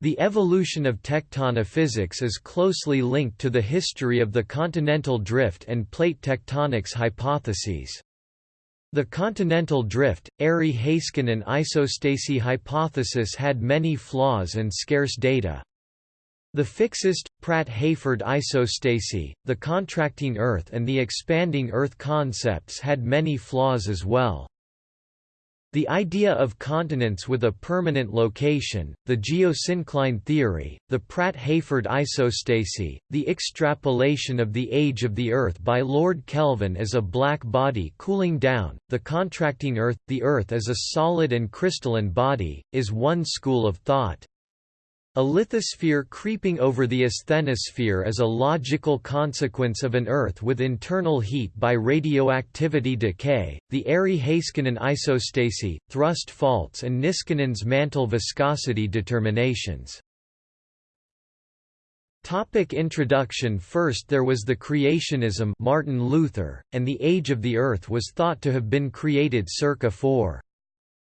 The evolution of tectonophysics is closely linked to the history of the continental drift and plate tectonics hypotheses. The continental drift, Airy-Heiskanen isostasy hypothesis had many flaws and scarce data. The fixist, Pratt-Hayford isostasy, the contracting Earth and the expanding Earth concepts had many flaws as well. The idea of continents with a permanent location, the geosyncline theory, the Pratt-Hayford isostasy, the extrapolation of the age of the Earth by Lord Kelvin as a black body cooling down, the contracting Earth, the Earth as a solid and crystalline body, is one school of thought. A lithosphere creeping over the asthenosphere is a logical consequence of an Earth with internal heat by radioactivity decay. The Airy-Heiskanen isostasy, thrust faults, and Niskanen's mantle viscosity determinations. Topic introduction First there was the creationism Martin Luther, and the age of the Earth was thought to have been created circa 4.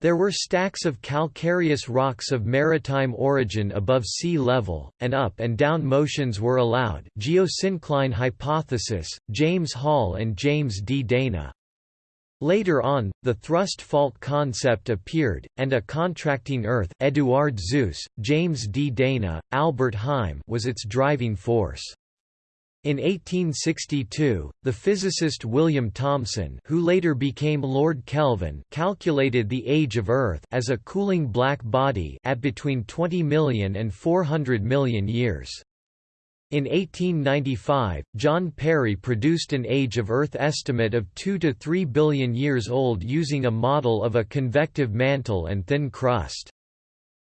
There were stacks of calcareous rocks of maritime origin above sea level, and up and down motions were allowed geosyncline hypothesis, James Hall and James D. Dana. Later on, the thrust fault concept appeared, and a contracting Earth Eduard Suess, James D. Dana, Albert Heim was its driving force. In 1862, the physicist William Thomson who later became Lord Kelvin calculated the age of Earth as a cooling black body at between 20 million and 400 million years. In 1895, John Perry produced an age of Earth estimate of 2 to 3 billion years old using a model of a convective mantle and thin crust.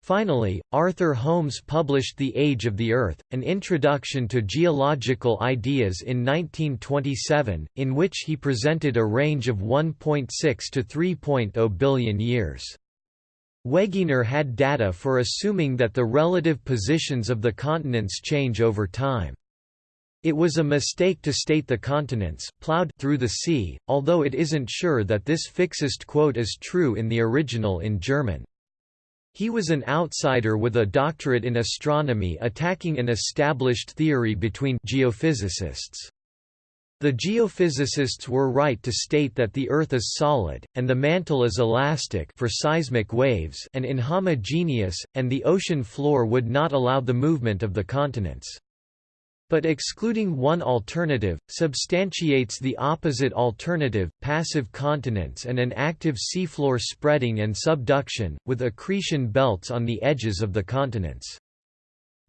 Finally, Arthur Holmes published The Age of the Earth, an introduction to geological ideas in 1927, in which he presented a range of 1.6 to 3.0 billion years. Wegener had data for assuming that the relative positions of the continents change over time. It was a mistake to state the continents plowed through the sea, although it isn't sure that this fixist quote is true in the original in German. He was an outsider with a doctorate in astronomy attacking an established theory between geophysicists. The geophysicists were right to state that the Earth is solid, and the mantle is elastic for seismic waves and inhomogeneous, and the ocean floor would not allow the movement of the continents. But excluding one alternative, substantiates the opposite alternative, passive continents and an active seafloor spreading and subduction, with accretion belts on the edges of the continents.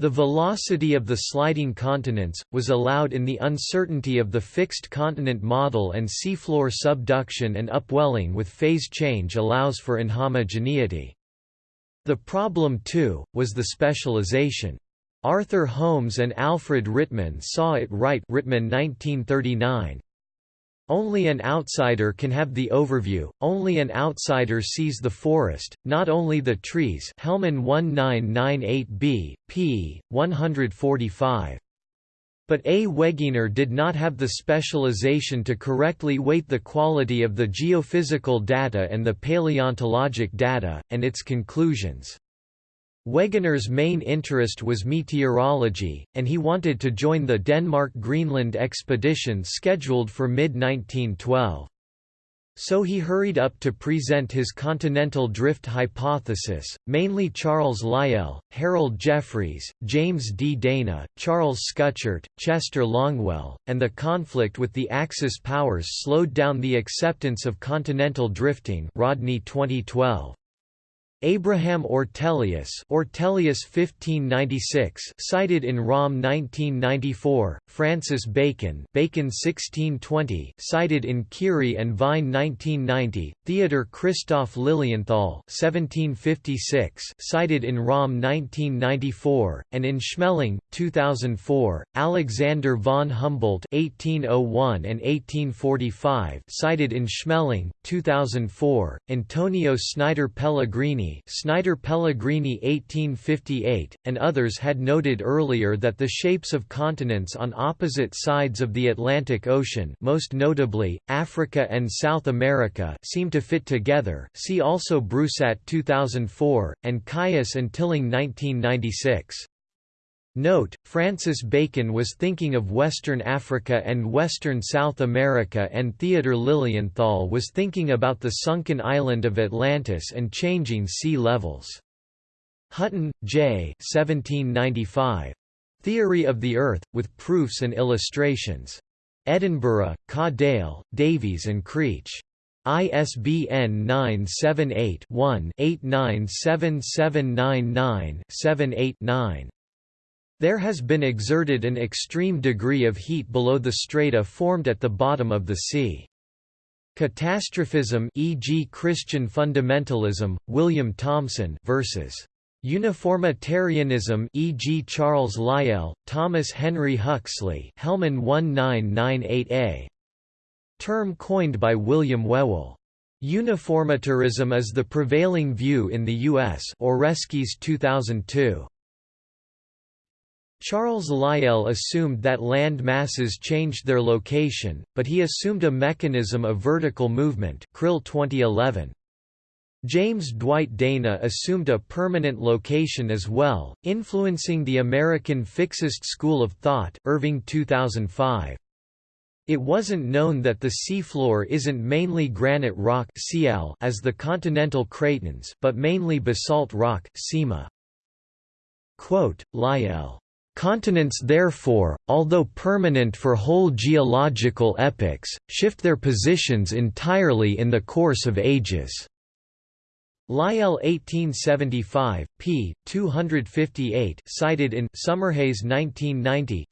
The velocity of the sliding continents, was allowed in the uncertainty of the fixed continent model and seafloor subduction and upwelling with phase change allows for inhomogeneity. The problem too, was the specialization. Arthur Holmes and Alfred Rittmann saw it right Rittmann 1939. Only an outsider can have the overview, only an outsider sees the forest, not only the trees Hellman 1998b, p. 145. But A. Wegener did not have the specialization to correctly weight the quality of the geophysical data and the paleontologic data, and its conclusions. Wegener's main interest was meteorology, and he wanted to join the Denmark-Greenland expedition scheduled for mid-1912. So he hurried up to present his continental drift hypothesis, mainly Charles Lyell, Harold Jeffreys, James D. Dana, Charles Schuchert, Chester Longwell, and the conflict with the Axis powers slowed down the acceptance of continental drifting Rodney 2012. Abraham Ortelius Ortelius 1596 cited in Rom 1994, Francis Bacon Bacon 1620 cited in Kearey and Vine 1990, Theodor Christoph Lilienthal 1756 cited in Rom 1994, and in Schmeling, 2004, Alexander von Humboldt 1801 and 1845 cited in Schmeling, 2004, Antonio Snider Pellegrini Snider Pellegrini 1858, and others had noted earlier that the shapes of continents on opposite sides of the Atlantic Ocean most notably, Africa and South America seem to fit together see also Broussat 2004, and Kious and Tilling 1996. Note, Francis Bacon was thinking of Western Africa and Western South America and Theodor Lilienthal was thinking about the sunken island of Atlantis and changing sea levels. Hutton, J. 1795. Theory of the Earth, with proofs and illustrations. Edinburgh, Cadell, Davies and Creech. ISBN 978 one 897799 78 9 there has been exerted an extreme degree of heat below the strata formed at the bottom of the sea. Catastrophism e.g. Christian fundamentalism, William Thomson versus Uniformitarianism e.g. Charles Lyell, Thomas Henry Huxley Hellman 1998a. Term coined by William Whewell. Uniformitarianism is the prevailing view in the U.S. Oreskes 2002. Charles Lyell assumed that land masses changed their location, but he assumed a mechanism of vertical movement Krill 2011. James Dwight Dana assumed a permanent location as well, influencing the American fixist school of thought Irving 2005. It wasn't known that the seafloor isn't mainly granite rock Cl as the continental cratons but mainly basalt rock. Quote, Lyell Continents therefore, although permanent for whole geological epochs, shift their positions entirely in the course of ages. Lyell 1875, p. 258 cited in Summerhayes 1990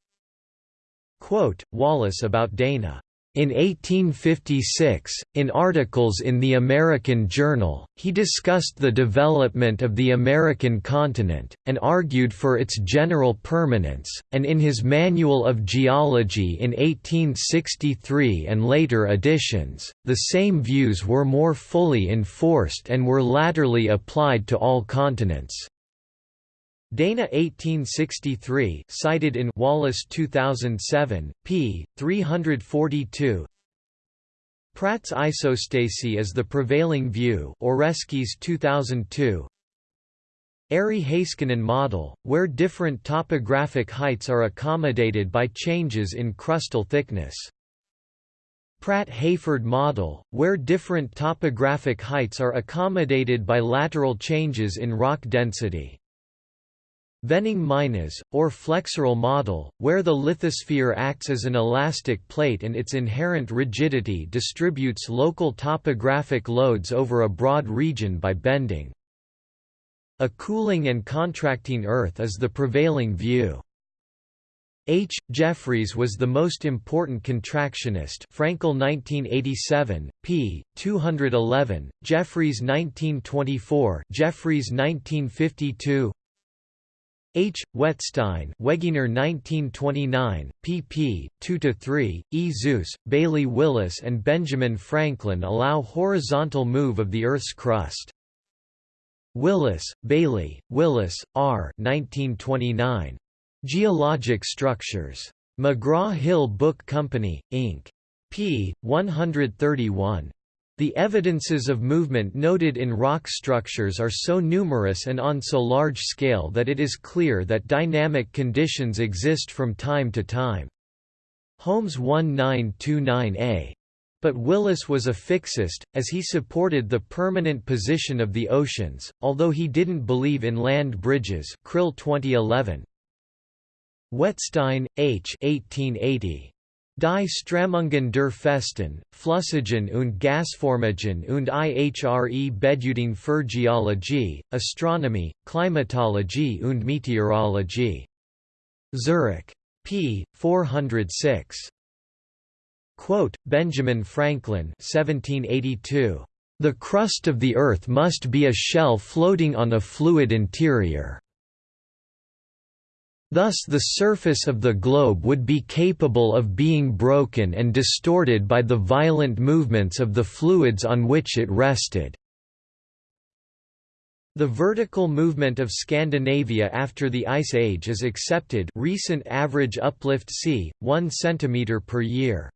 Quote, Wallace about Dana in 1856, in articles in the American Journal, he discussed the development of the American continent, and argued for its general permanence, and in his Manual of Geology in 1863 and later editions, the same views were more fully enforced and were latterly applied to all continents. Dana 1863 cited in Wallace 2007, p. 342 Pratt's isostasy is the prevailing view Oreskes 2002 Airy-Heiskanen model, where different topographic heights are accommodated by changes in crustal thickness. Pratt-Hayford model, where different topographic heights are accommodated by lateral changes in rock density. Venning-Meinesz, or flexural model, where the lithosphere acts as an elastic plate and its inherent rigidity distributes local topographic loads over a broad region by bending. A cooling and contracting Earth is the prevailing view. H. Jeffreys was the most important contractionist Frankel 1987, p. 211, Jeffreys 1924 Jeffreys 1952 H. Wettstein Wegener 1929, pp. 2–3, E. Suess, Bailey Willis and Benjamin Franklin allow horizontal move of the Earth's crust. Willis, Bailey, Willis, R. 1929. Geologic Structures. McGraw-Hill Book Company, Inc. p. 131. The evidences of movement noted in rock structures are so numerous and on so large scale that it is clear that dynamic conditions exist from time to time. Holmes 1929a. But Willis was a fixist, as he supported the permanent position of the oceans, although he didn't believe in land bridges Krill 2011. Wettstein, H. 1880. Die Strömungen der Festen, Flüssigen und Gasformigen und ihre Bedeutung für Geologie, Astronomie, Klimatologie und Meteorologie. Zurich. p. 406. Quote, Benjamin Franklin 1782. The crust of the Earth must be a shell floating on a fluid interior. Thus the surface of the globe would be capable of being broken and distorted by the violent movements of the fluids on which it rested. The vertical movement of Scandinavia after the Ice Age is accepted recent average uplift c. 1 cm per year.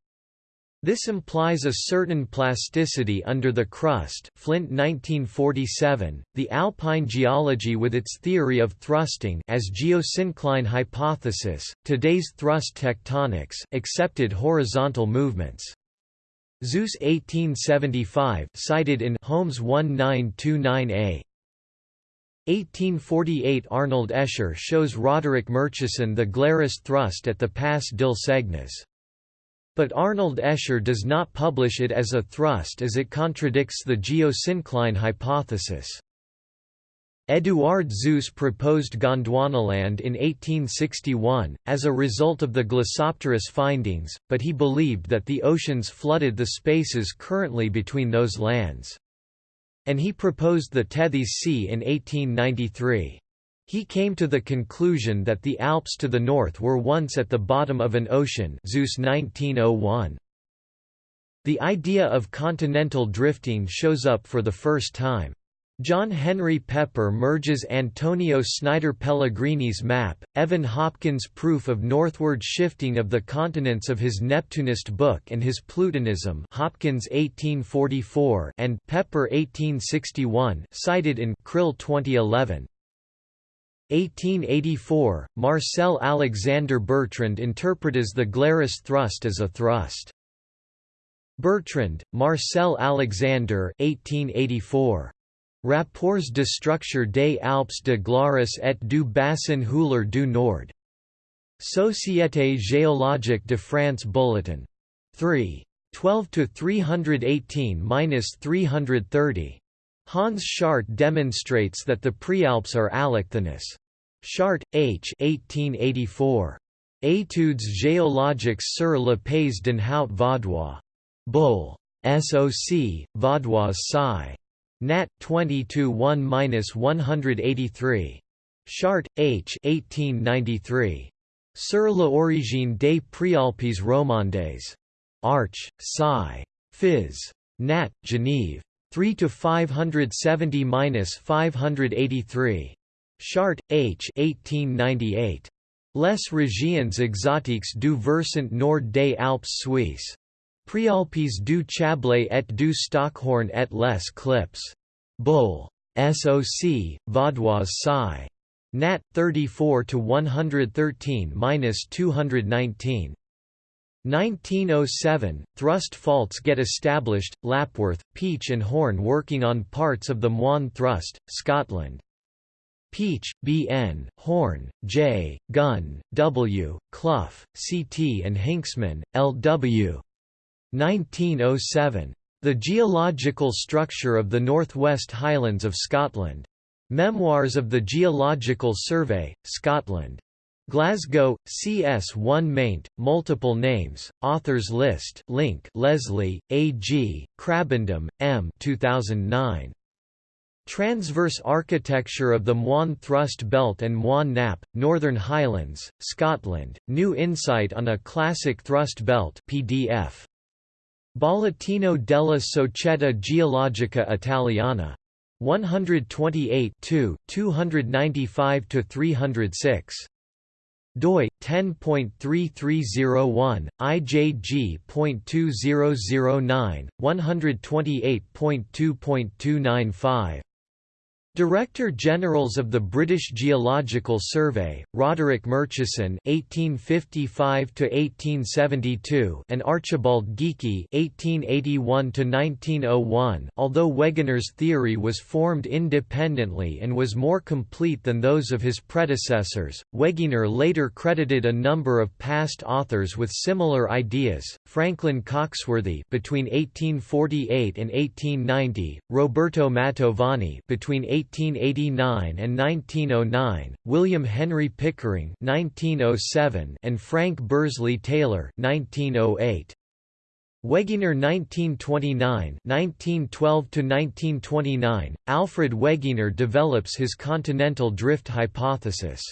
This implies a certain plasticity under the crust Flint 1947, the alpine geology with its theory of thrusting as geosyncline hypothesis, today's thrust tectonics accepted horizontal movements. Suess 1875 cited in Holmes 1929a. 1848 Arnold Escher shows Roderick Murchison the Glarus thrust at the Pass Dil Segnes. But Arnold Escher does not publish it as a thrust as it contradicts the geosyncline hypothesis. Eduard Suess proposed Gondwanaland in 1861, as a result of the Glossopteris findings, but he believed that the oceans flooded the spaces currently between those lands and he proposed the Tethys Sea in 1893. He came to the conclusion that the Alps to the north were once at the bottom of an ocean Suess 1901. The idea of continental drifting shows up for the first time. John Henry Pepper merges Antonio Snider Pellegrini's map, Evan Hopkins' proof of northward shifting of the continents of his Neptunist book and his Plutonism Hopkins 1844 and Pepper 1861 cited in Krill 2011. 1884, Marcel Alexander Bertrand interpretes the Glarus thrust as a thrust. Bertrand, Marcel Alexander 1884. Rapports de structure des Alpes de Glarus et du bassin houiller du Nord. Société géologique de France Bulletin. 3. 12–318–330. Hans Schardt demonstrates that the Prealps are allochthonous. Schardt, H. 1884. Études géologiques sur le pays d'Enhaut vaudois. Bull. SOC, Vaudois Sci. Nat. 22-1-183. Schardt, H. 1893. Sur l'origine des Préalpes romandes. Arch. Sci. Phys. Nat. Genève. 3 to 570-583. Schardt, H. 1898. Les régions exotiques du versant nord des Alpes suisses. Préalpes du Chablais et du Stockhorn et les Clips. Bull. SOC, Vaudois Sci. Nat. 34 to 113-219. 1907, thrust faults get established, Lapworth, Peach and Horne working on parts of the Moine thrust, Scotland. Peach, B. N., Horne, J., Gunn, W., Clough, C. T. and Hinxman, L. W. 1907. The Geological Structure of the Northwest Highlands of Scotland. Memoirs of the Geological Survey, Scotland. Glasgow, CS1 maint, multiple names, authors list link Leslie, A. G., Krabbendam, M. 2009. Transverse Architecture of the Moine Thrust Belt and Moine Nappe, Northern Highlands, Scotland, New Insight on a Classic Thrust Belt PDF. Bollettino della Società Geologica Italiana. 128 295–306. Doi 10.3301 ijg.2009 128.2.295 Director Generals of the British Geological Survey, Roderick Murchison (1855–1872) and Archibald Geikie (1881–1901). Although Wegener's theory was formed independently and was more complete than those of his predecessors, Wegener later credited a number of past authors with similar ideas: Franklin Coxworthy between 1848 and 1890, Roberto Mantovani between 1889 and 1909, William Henry Pickering 1907 and Frank Bursley Taylor 1908. Wegener 1929 1912 to 1929 Alfred Wegener develops his continental drift hypothesis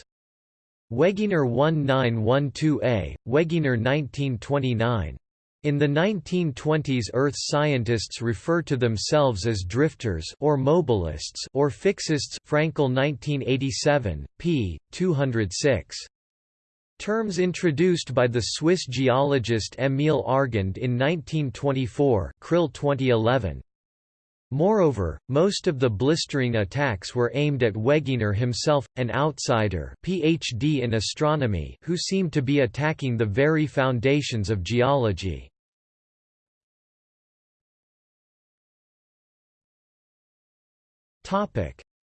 Wegener 1912a Wegener 1929 In the 1920s Earth scientists refer to themselves as drifters or mobilists or fixists Frankel 1987, p. 206. Terms introduced by the Swiss geologist Émile Argand in 1924 Krill 2011. Moreover, most of the blistering attacks were aimed at Wegener himself, an outsider PhD in astronomy who seemed to be attacking the very foundations of geology.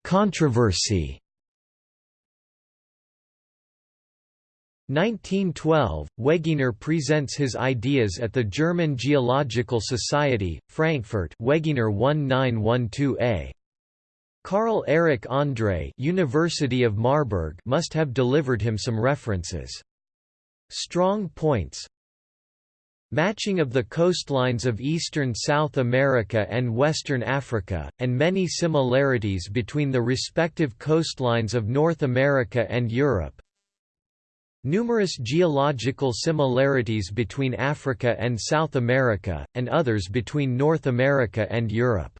Controversy 1912, Wegener presents his ideas at the German Geological Society, Frankfurt Wegener 1912a. Carl Erich André University of Marburg must have delivered him some references. Strong points Matching of the coastlines of eastern South America and western Africa, and many similarities between the respective coastlines of North America and Europe. Numerous geological similarities between Africa and South America, and others between North America and Europe.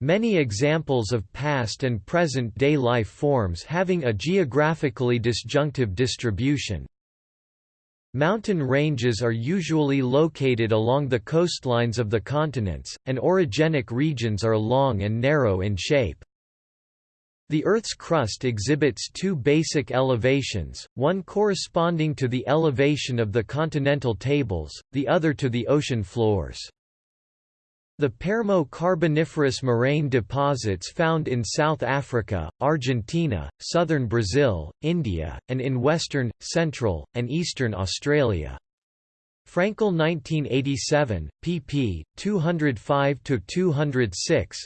Many examples of past and present-day life forms having a geographically disjunctive distribution, Mountain ranges are usually located along the coastlines of the continents, and orogenic regions are long and narrow in shape. The Earth's crust exhibits two basic elevations, one corresponding to the elevation of the continental tables, the other to the ocean floors. The Permo-Carboniferous moraine deposits found in South Africa, Argentina, southern Brazil, India, and in western, central, and eastern Australia. Frankel 1987, pp. 205–206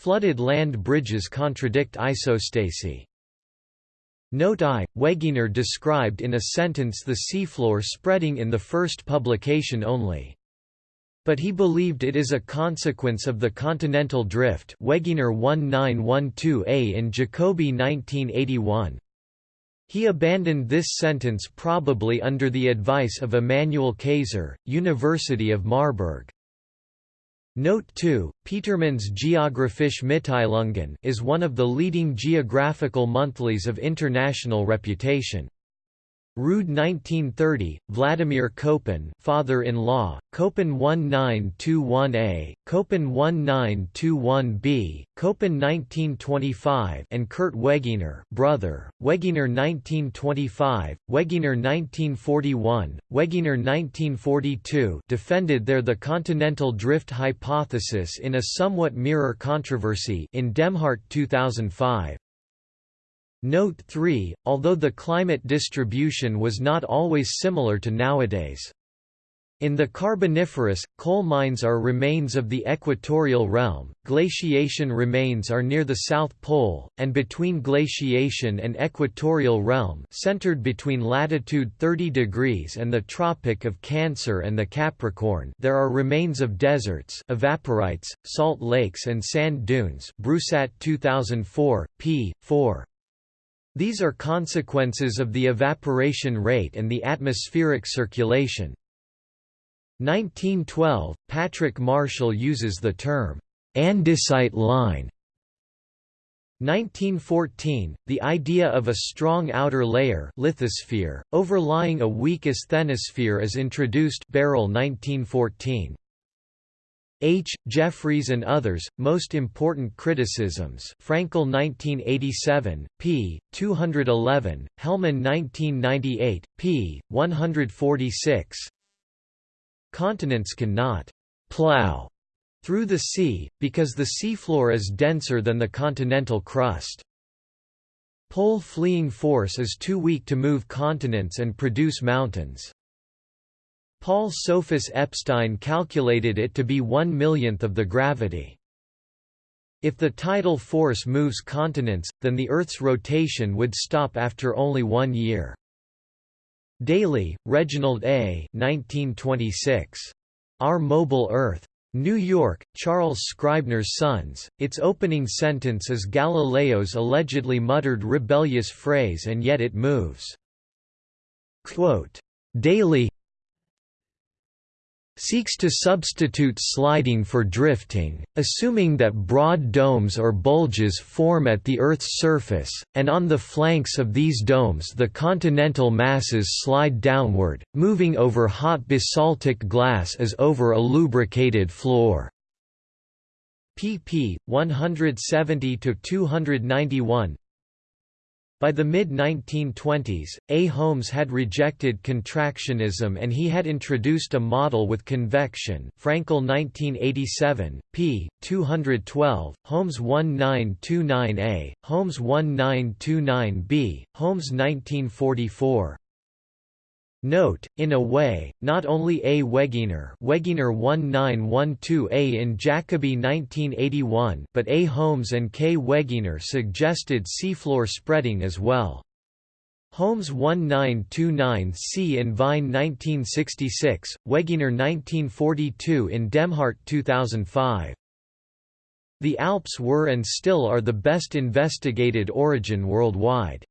Flooded land bridges contradict isostasy. Note I, Wegener described in a sentence the seafloor spreading in the first publication only. But he believed it is a consequence of the continental drift Wegener 1912a in Jacobi 1981. He abandoned this sentence probably under the advice of Emanuel Kayser, University of Marburg. Note 2, Petermann's Geographische Mitteilungen is one of the leading geographical monthlies of international reputation. Rude 1930, Vladimir Koppen father-in-law, Koppen 1921a, Koppen 1921b, Koppen 1925 and Kurt Wegener brother, Wegener 1925, Wegener 1941, Wegener 1942 defended there the continental drift hypothesis in a somewhat mirror controversy in Demhardt 2005. Note 3, although the climate distribution was not always similar to nowadays. In the Carboniferous, coal mines are remains of the equatorial realm, glaciation remains are near the South Pole, and between glaciation and equatorial realm centered between latitude 30 degrees and the Tropic of Cancer and the Capricorn there are remains of deserts evaporites, salt lakes and sand dunes Brusat 2004, p. 4. These are consequences of the evaporation rate and the atmospheric circulation. 1912, Patrick Marshall uses the term, andesite line. 1914, the idea of a strong outer layer lithosphere, overlying a weak asthenosphere is introduced Barrell 1914. H. Jeffreys and others, most important criticisms Frankel 1987, p. 211, Hellman 1998, p. 146 Continents cannot «plow» through the sea, because the seafloor is denser than the continental crust. Pole fleeing force is too weak to move continents and produce mountains. Paul Sophus Epstein calculated it to be one millionth of the gravity. If the tidal force moves continents, then the Earth's rotation would stop after only one year. Daly, Reginald A. 1926. Our Mobile Earth. New York, Charles Scribner's Sons. Its opening sentence is Galileo's allegedly muttered rebellious phrase and yet it moves. Quote, Daly seeks to substitute sliding for drifting, assuming that broad domes or bulges form at the Earth's surface, and on the flanks of these domes the continental masses slide downward, moving over hot basaltic glass as over a lubricated floor. pp. 170–291 by the mid-1920s, A. Holmes had rejected contractionism and he had introduced a model with convection Frankel 1987, p. 212, Holmes 1929a, Holmes 1929b, Holmes 1944. Note, in a way, not only A. Wegener, Wegener 1912A in Jacobi 1981 but A. Holmes and K. Wegener suggested seafloor spreading as well. Holmes 1929C in Vine 1966, Wegener 1942 in Demhardt 2005. The Alps were and still are the best investigated origin worldwide.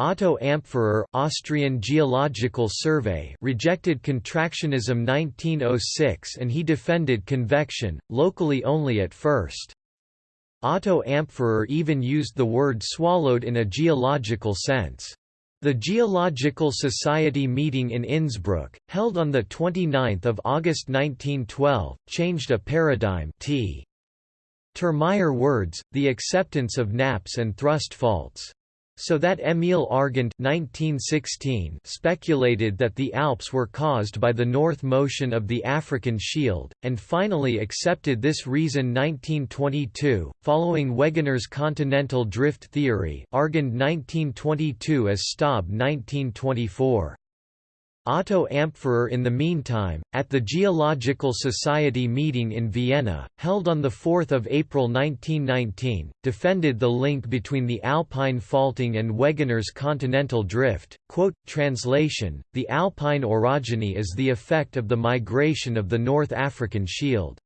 Otto Ampferer Austrian Geological Survey rejected contractionism 1906 and he defended convection, locally only at first. Otto Ampferer even used the word swallowed in a geological sense. The Geological Society meeting in Innsbruck, held on 29 August 1912, changed a paradigm t. Termeyer words, the acceptance of nappes and thrust faults so that Émile Argand 1916 speculated that the Alps were caused by the north motion of the African shield, and finally accepted this reason 1922, following Wegener's continental drift theory Argand 1922 as Staub 1924. Otto Ampferer in the meantime, at the Geological Society meeting in Vienna, held on 4 April 1919, defended the link between the Alpine faulting and Wegener's continental drift. Quote, translation, the Alpine orogeny is the effect of the migration of the North African Shield.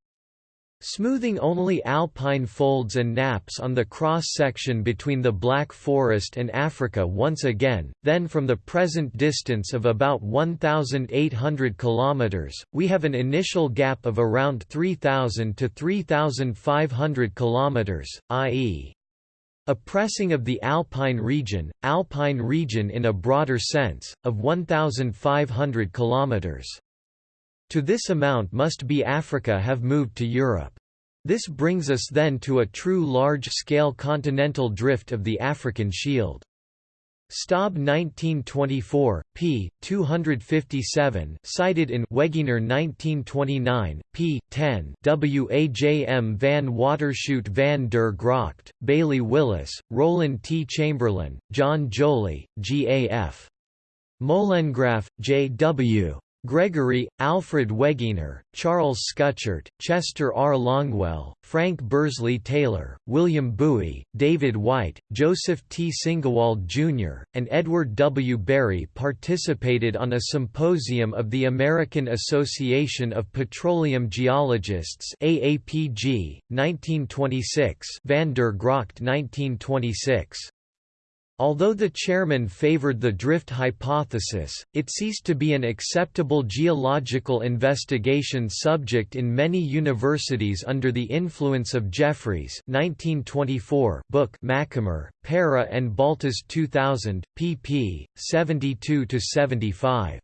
Smoothing only alpine folds and nappes on the cross-section between the Black Forest and Africa once again, then from the present distance of about 1,800 km, we have an initial gap of around 3,000 to 3,500 km, i.e. a pressing of the alpine region, alpine region in a broader sense, of 1,500 km. To this amount must be Africa have moved to Europe. This brings us then to a true large-scale continental drift of the African Shield. Staub 1924, p. 257 cited in Wegener 1929, p. 10 Wajm van Waterschoot van der Gracht, Bailey Willis, Rollin T. Chamberlin, John Joly, G. A. F. Molengraaff, J. W. Gregory, Alfred Wegener, Charles Schuchert, Chester R. Longwell, Frank Bursley Taylor, William Bowie, David White, Joseph T. Singewald Jr., and Edward W. Berry participated on a symposium of the American Association of Petroleum Geologists AAPG, 1926 Van der Gracht 1926. Although the chairman favored the drift hypothesis, it ceased to be an acceptable geological investigation subject in many universities under the influence of Jeffreys 1924 book Macomer, Para and Baltas 2000, pp. 72–75.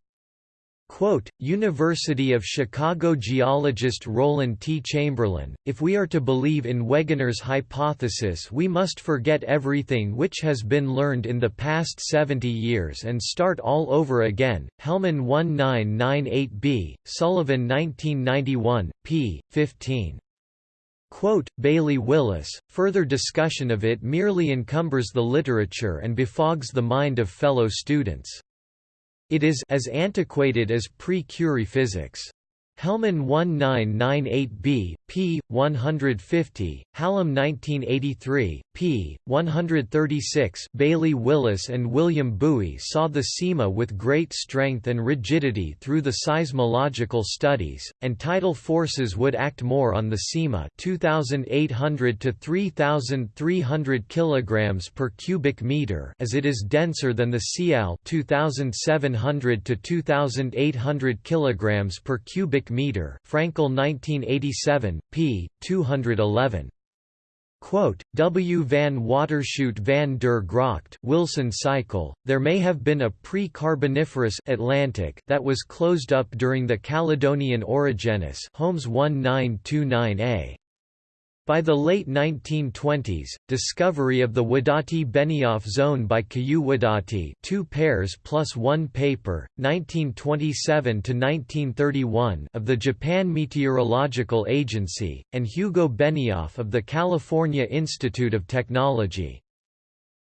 Quote, University of Chicago geologist Rollin T. Chamberlin, if we are to believe in Wegener's hypothesis we must forget everything which has been learned in the past 70 years and start all over again. Hellman 1998b, Sullivan 1991, p. 15. Quote, Bailey Willis, further discussion of it merely encumbers the literature and befogs the mind of fellow students. It is as antiquated as pre-Curie physics. Hellman 1998b, p. 150, Hallam 1983, p. 136 Bailey Willis and William Bowie saw the sima with great strength and rigidity through the seismological studies, and tidal forces would act more on the sima 2,800 to 3,300 kg per cubic meter as it is denser than the CL 2,700 to 2,800 kg per cubic meter Frankel 1987, p. 211. Quote, w van Waterschoot van der Gracht Wilson cycle, there may have been a pre-Carboniferous Atlantic that was closed up during the Caledonian Orogenus Holmes 1929a. By the late 1920s, discovery of the Wadati-Benioff zone by Kiyoo Wadati two pairs plus one paper, 1927–1931 of the Japan Meteorological Agency, and Hugo Benioff of the California Institute of Technology.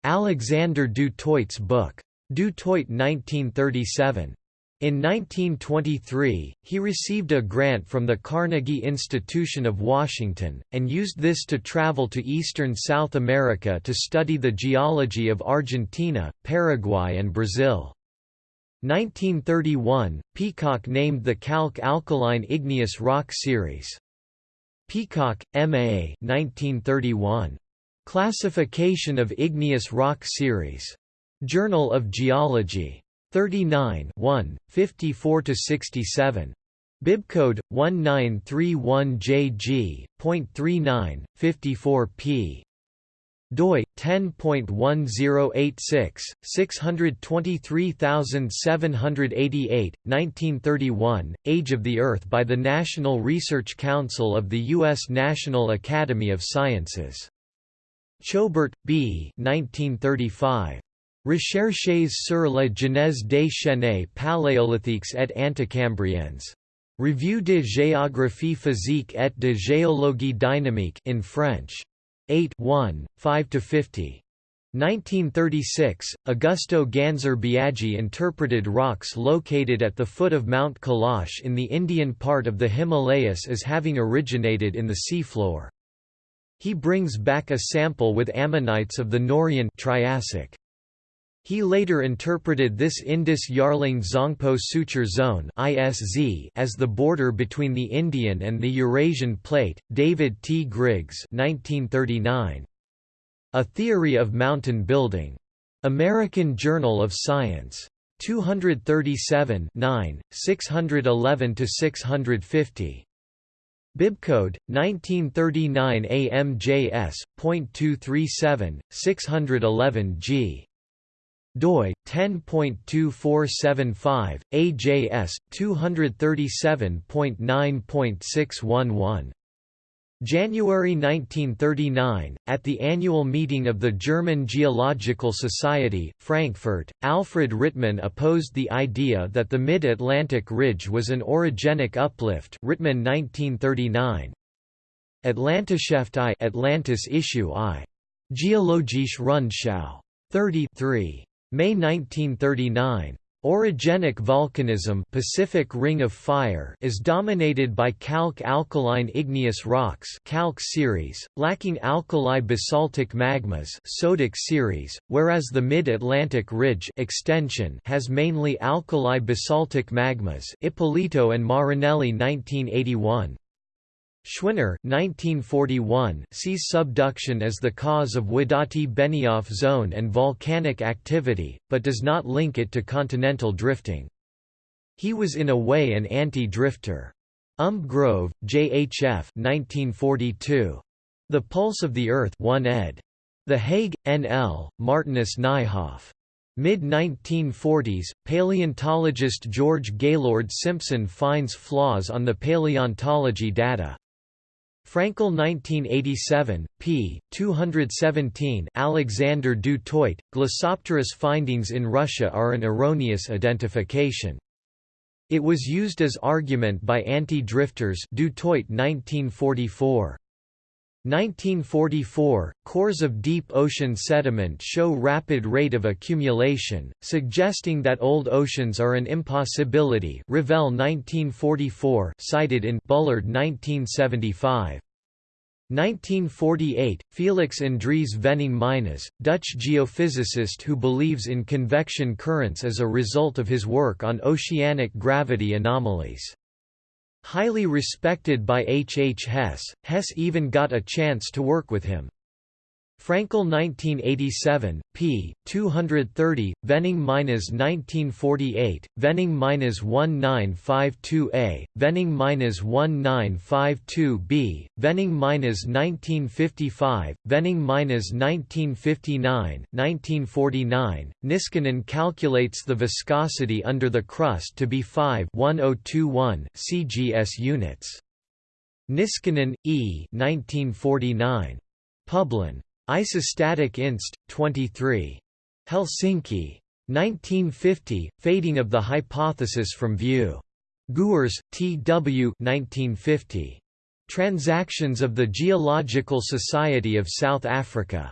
Alexander du Toit's book, Du Toit 1937, in 1923, he received a grant from the Carnegie Institution of Washington, and used this to travel to eastern South America to study the geology of Argentina, Paraguay and Brazil. 1931, Peacock named the Calc Alkaline Igneous Rock Series. Peacock, M.A. 1931. Classification of Igneous Rock Series. Journal of Geology. 39 1, 54–67. Bibcode 1931JG.39, 54p. doi 10.1086 623788 1931 Age of the Earth by the National Research Council of the US National Academy of Sciences Choubert B 1935 Recherches sur la genèse des chaînes paléolithiques et anticambriennes. Revue de géographie physique et de géologie dynamique in French. 8 1, 5–50. 1936, Augusto Gansser Biaggi interpreted rocks located at the foot of Mount Kailash in the Indian part of the Himalayas as having originated in the seafloor. He brings back a sample with ammonites of the Norian Triassic. He later interpreted this Indus-Yarlung Zangpo Suture Zone (ISZ) as the border between the Indian and the Eurasian Plate. David T. Griggs, 1939. A Theory of Mountain Building. American Journal of Science. 237 9, 611–650. Bibcode 1939 AMJS.237 611 G doi 10.2475 AJS 237.9.611 January 1939, at the annual meeting of the German Geological Society, Frankfurt, Alfred Rittmann opposed the idea that the Mid-Atlantic Ridge was an orogenic uplift Rittmann 1939. Atlantischaft I Atlantis issue I. Geologische Rundschau. 33. May 1939. Orogenic volcanism Pacific Ring of Fire is dominated by calc alkaline igneous rocks calc series, lacking alkali basaltic magmas sodic series, whereas the Mid-Atlantic Ridge extension has mainly alkali basaltic magmas Ippolito and Marinelli 1981. Schwinner 1941 sees subduction as the cause of Wadati-Benioff zone and volcanic activity, but does not link it to continental drifting. He was in a way an anti-drifter. Umbgrove, J. H. F. 1942. The Pulse of the Earth 1 ed. The Hague, N.L., Martinus Nijhoff. Mid-1940s, paleontologist George Gaylord Simpson finds flaws on the paleontology data. Frankel 1987, p. 217 Alexander du Toit, Glossopteris findings in Russia are an erroneous identification. It was used as argument by anti-drifters du Toit 1944. 1944, cores of deep ocean sediment show rapid rate of accumulation, suggesting that old oceans are an impossibility Revelle 1944 cited in Bullard 1975. 1948, Felix Andries Venning Meinesz, Dutch geophysicist who believes in convection currents as a result of his work on oceanic gravity anomalies. Highly respected by H. H. Hess, Hess even got a chance to work with him. Frankel 1987, p. 230, Venning-1948, Venning-1952a, Venning-1952b, Venning-1955, Venning-1959, 1949. Niskanen calculates the viscosity under the crust to be 5 1021 cgs units. Niskanen, E. 1949. Publin. Isostatic Inst. 23. Helsinki. 1950, Fading of the Hypothesis from View. Gours, T. W. 1950. Transactions of the Geological Society of South Africa.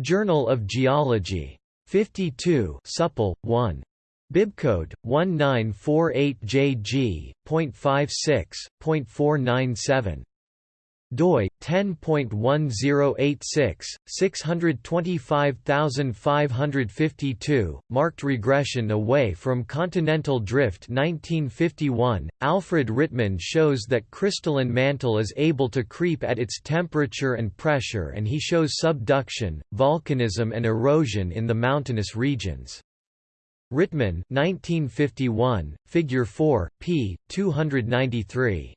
Journal of Geology. 52 Supple, 1. Bibcode 1948JG.56.497 doi 10.1086 625552 marked regression away from continental drift 1951 Alfred Rittmann shows that crystalline mantle is able to creep at its temperature and pressure and he shows subduction volcanism and erosion in the mountainous regions. Rittmann 1951 figure 4 p 293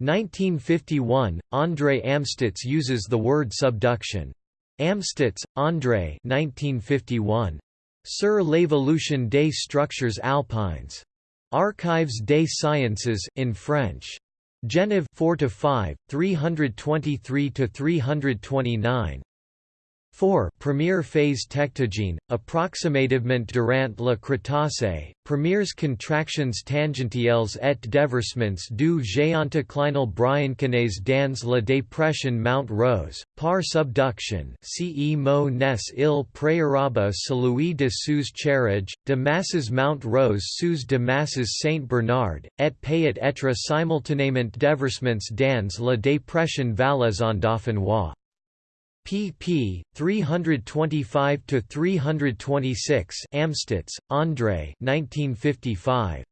1951, André Amstutz uses the word subduction. Amstutz, André 1951. Sur l'évolution des structures alpines. Archives des sciences in French. Genève 4 to 5, 323 to 329. 4 Première phase tectogene, approximativement durant la Crétacé, premiers contractions tangentielles et déversements du géanticlinal briançonnais dans la dépression Mount Rose, par subduction ce mot nes il préaraba celui de sous charriage, de masses Mount Rose sous de masses Saint-Bernard, et peut être simultanément déversements dans la dépression Valaison dauphinois pp. 325 to 326. Amstutz, André. 1955.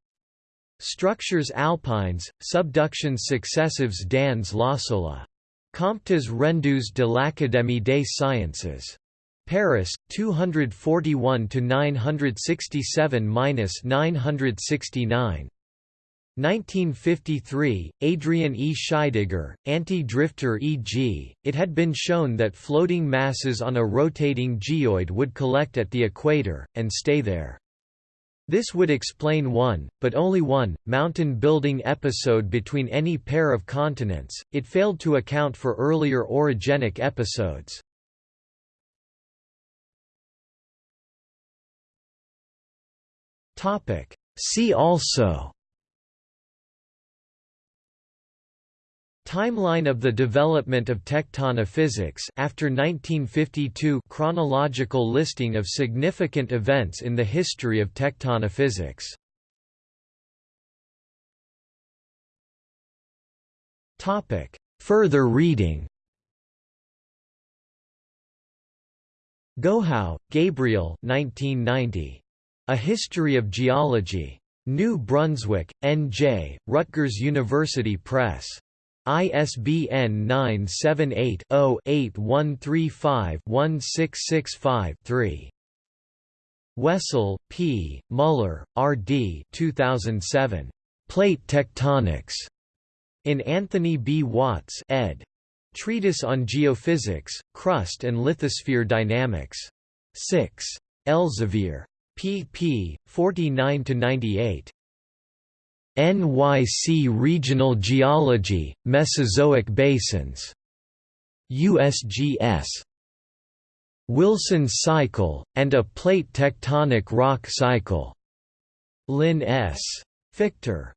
Structures alpines, subductions successives dans l'Ossola. Comptes rendus de l'Académie des sciences. Paris, 241 to 967-969. 1953, Adrian E. Scheidegger, anti-drifter e.g., it had been shown that floating masses on a rotating geoid would collect at the equator, and stay there. This would explain one, but only one, mountain-building episode between any pair of continents, it failed to account for earlier orogenic episodes. See also Timeline of the development of tectonophysics after 1952 chronological listing of significant events in the history of tectonophysics. Topic: Further reading. Gohau, Gabriel 1990. A History of Geology. New Brunswick, N.J., Rutgers University Press. ISBN 978-0-8135-1665-3. Wessel, P., Muller, R. D. 2007. Plate Tectonics. In Anthony B. Watts ed. Treatise on Geophysics, Crust and Lithosphere Dynamics. 6. Elsevier. pp. 49–98. NYC Regional Geology, Mesozoic Basins. USGS. Wilson Cycle, and a Plate Tectonic Rock Cycle. Lynn S. Fichter.